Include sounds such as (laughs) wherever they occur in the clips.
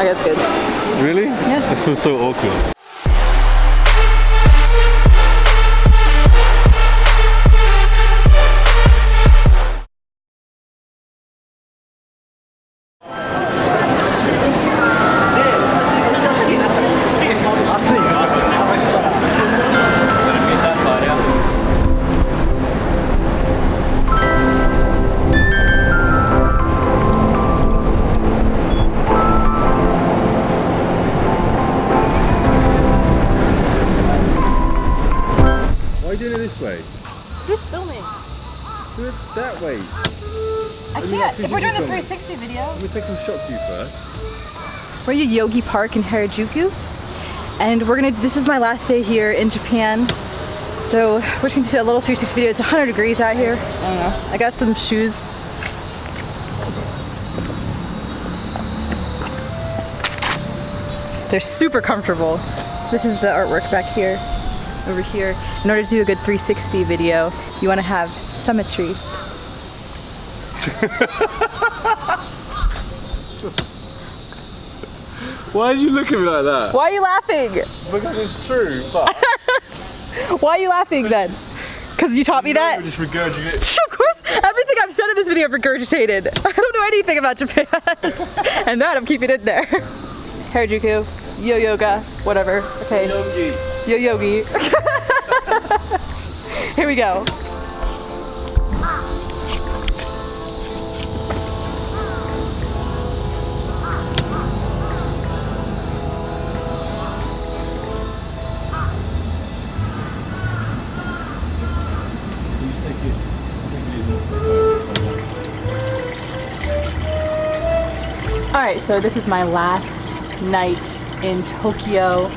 I guess good. Really? Yeah. This feels so awkward. Do it that way. I mean, can't. that's If we're doing a 360 video. Let me take some shots of you first. We're at Yogi Park in Harajuku, and we're gonna. This is my last day here in Japan, so we're just gonna do a little 360 video. It's 100 degrees out here. I don't know. I got some shoes. They're super comfortable. This is the artwork back here, over here. In order to do a good 360 video, you want to have symmetry. Why are you looking at me like that? Why are you laughing? Because it's true, but (laughs) Why are you laughing then? Because you taught me that? just regurgitate. (laughs) Of course, everything I've said in this video I've regurgitated. (laughs) I don't know anything about Japan. and that I'm keeping it there. Harajuku, yo yoga, whatever. Okay. Yo yogi. Here we go. Alright, so this is my last night in Tokyo.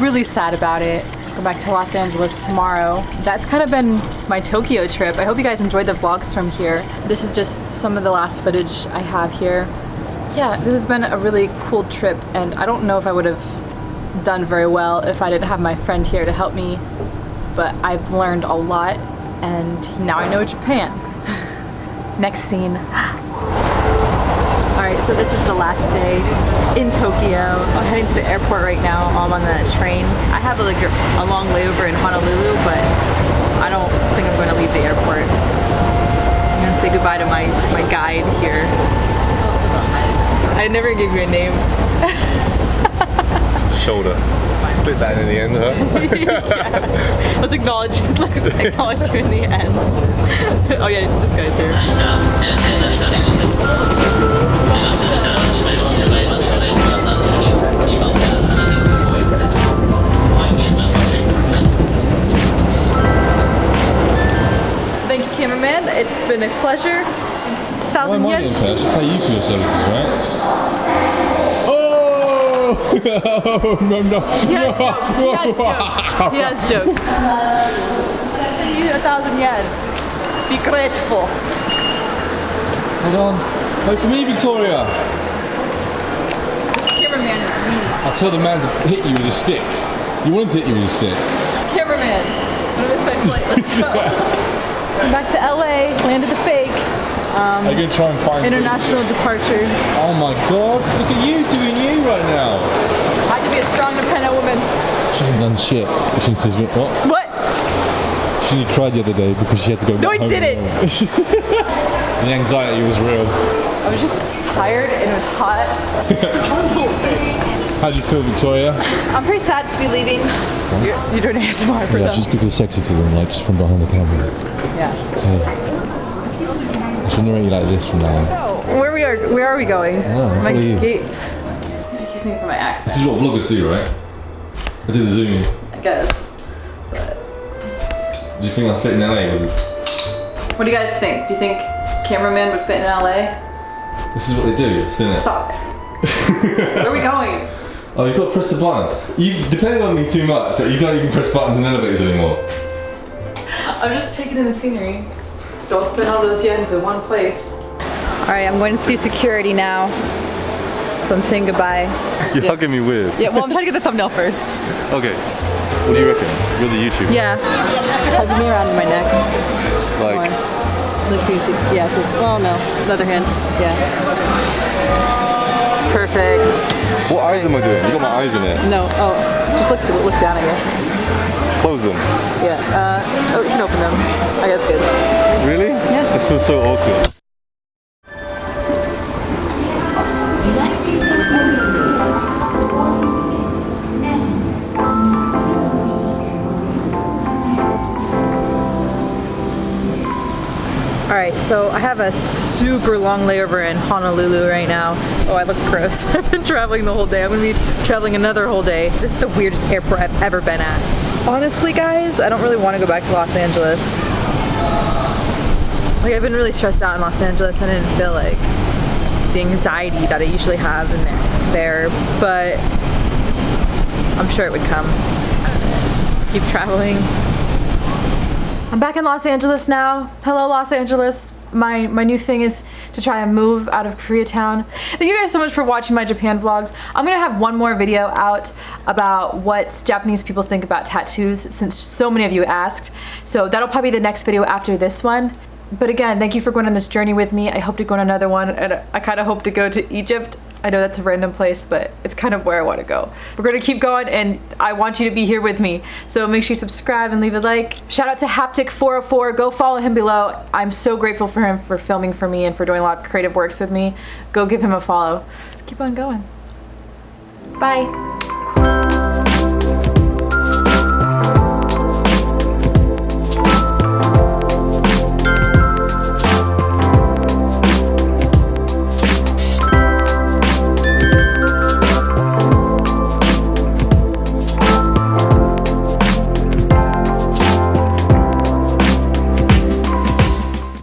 Really sad about it. Go back to Los Angeles tomorrow. That's kind of been my Tokyo trip. I hope you guys enjoyed the vlogs from here. This is just some of the last footage I have here. Yeah, this has been a really cool trip and I don't know if I would have done very well if I didn't have my friend here to help me, but I've learned a lot and now I know Japan. (laughs) Next scene. Alright, so this is the last day in Tokyo. I'm heading to the airport right now. I'm on the train. I have like a, a long layover in Honolulu, but I don't think I'm going to leave the airport. I'm going to say goodbye to my, my guide here. I never gave you a name. Just the shoulder. Split that in the end, huh? (laughs) Let's acknowledge, let's acknowledge you in the end. oh yeah, this guy's here. Why Thousand am I yen. I should pay you for your services, right? Oh! (laughs) no, no. He has (laughs) jokes. He has jokes. He has jokes. I pay you a thousand yen. Be grateful. Hold on. Wait for me, Victoria. This cameraman is mean. I'll tell the man to hit you with a stick. You want him to hit you with a stick. Cameraman, I'm gonna miss my flight. Let's go. I'm (laughs) back to LA, landed the fake. Are you going to try and find International departures. Oh my god, look at you doing you right now. I had to be a strong, independent woman. She hasn't done shit. She says, what? What? She cried the other day because she had to go No, I didn't. (laughs) the anxiety was real. I was just tired and it was hot. (laughs) How do you feel, Victoria? I'm pretty sad to be leaving. You're, you're doing ASMR for Yeah, them. she's people sexy to them, like just from behind the camera. Yeah. Hey. I should narrate you like this from now on. Oh, where we are? Where are we going? know, my gate. Excuse me for my accent. This is what vloggers do, right? I did the zoom in. I guess. Do you think I fit in LA with What do you guys think? Do you think cameraman would fit in LA? This is what they do, isn't it? Stop it. Where are we going? (laughs) Oh, you've got to press the button. You've depended on me too much that you don't even press buttons in elevators anymore. I'm just taking in the scenery. Don't spend all those yens in one place. All right, I'm going through security now. So I'm saying goodbye. You're Yeah. hugging me weird. Yeah, well, I'm trying to get the thumbnail first. Okay. What do you reckon? You're the YouTuber. Yeah. Hugging me around my neck. Like, Let's see, see. Yeah, it says, well, no. The other hand. Yeah. Perfect. Eyes am I doing? You got my eyes in it. No, oh, just look, look down, I guess. Close them. Yeah, uh, oh, you can open them. I guess good. Really? Yeah. This feels so awkward. All right, so I have a super long layover in Honolulu right now. Oh, I look gross. (laughs) I've been traveling the whole day. I'm gonna be traveling another whole day. This is the weirdest airport I've ever been at. Honestly, guys, I don't really want to go back to Los Angeles. Like, I've been really stressed out in Los Angeles. I didn't feel like the anxiety that I usually have in there, but I'm sure it would come. Just keep traveling. I'm back in Los Angeles now. Hello, Los Angeles. My my new thing is to try and move out of Koreatown. Thank you guys so much for watching my Japan vlogs. I'm gonna have one more video out about what Japanese people think about tattoos since so many of you asked. So that'll probably be the next video after this one. But again, thank you for going on this journey with me. I hope to go on another one and I kind of hope to go to Egypt. I know that's a random place, but it's kind of where I want to go. We're going to keep going and I want you to be here with me. So make sure you subscribe and leave a like. Shout out to Haptic404. Go follow him below. I'm so grateful for him for filming for me and for doing a lot of creative works with me. Go give him a follow. Let's keep on going. Bye.